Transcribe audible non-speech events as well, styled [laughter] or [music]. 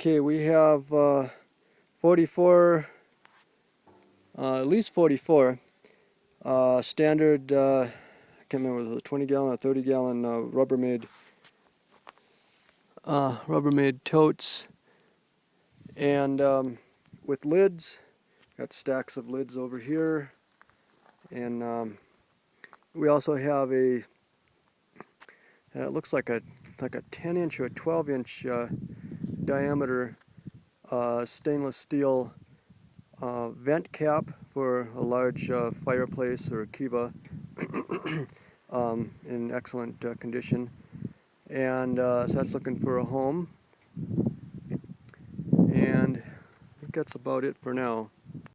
Okay, we have uh, 44, uh, at least 44 uh, standard, uh, I can't remember, was it a 20 gallon or 30 gallon uh, Rubbermaid, uh, Rubbermaid totes. And um, with lids, got stacks of lids over here. And um, we also have a, it looks like a like a 10 inch or a 12 inch diameter uh, stainless steel uh, vent cap for a large uh, fireplace or kiva [coughs] um, in excellent uh, condition. And uh, so that's looking for a home. And I think that's about it for now.